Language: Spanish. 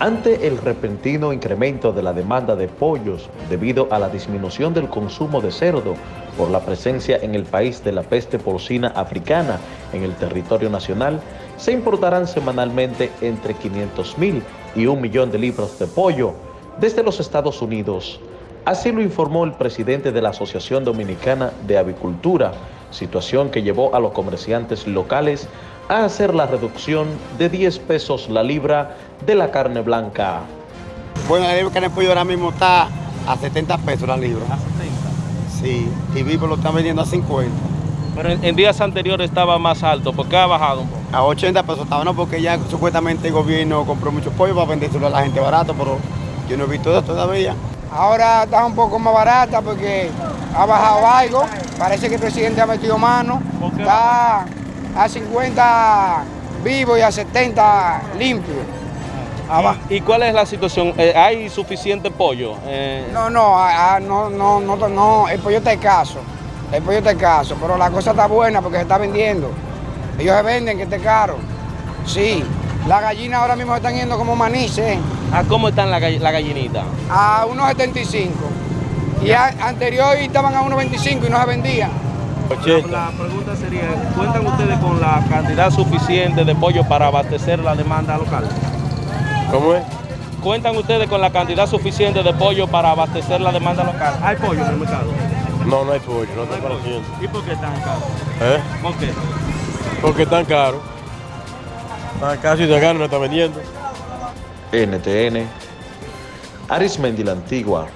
Ante el repentino incremento de la demanda de pollos debido a la disminución del consumo de cerdo por la presencia en el país de la peste porcina africana en el territorio nacional, se importarán semanalmente entre 500 mil y un millón de libras de pollo desde los Estados Unidos. Así lo informó el presidente de la Asociación Dominicana de Avicultura, situación que llevó a los comerciantes locales a hacer la reducción de 10 pesos la libra de la carne blanca. Bueno, la de carne pollo ahora mismo está a 70 pesos la libra. ¿A 70? Sí, y vivo lo están vendiendo a 50. Pero en, en, días anteriores estaba más alto, ¿por qué ha bajado un poco? A 80 pesos estaba, no, porque ya supuestamente el gobierno compró mucho pollo para vendérselo a la gente barato, pero yo no he visto eso todavía. Ahora está un poco más barata porque ha bajado algo. Parece que el presidente ha metido mano. Está a 50 vivo y a 70 limpio. ¿Y, ¿Y, cuál es la situación? Eh, ¿Hay suficiente pollo? Eh... No, no, a, a, no, no, no, no, el pollo está escaso. El pollo está escaso, pero la cosa está buena porque se está vendiendo. Ellos se venden que esté caro. Sí, las gallinas ahora mismo están yendo como manices. ¿A cómo están las la gallinitas? A unos 75. Y a, anterior estaban a unos 25 y no se vendían. La, la, pregunta sería, ¿cuentan ustedes con la cantidad suficiente de pollo para abastecer la demanda local? ¿Cómo es? ¿Cuentan ustedes con la cantidad suficiente de pollo para abastecer la demanda local? ¿Hay pollo en el mercado? No, no hay pollo, no, no está apareciendo. ¿Y por qué tan caro? ¿Eh? ¿Por qué? Porque tan caro. Casi de acá no está vendiendo. NTN, Arismendi la Antigua,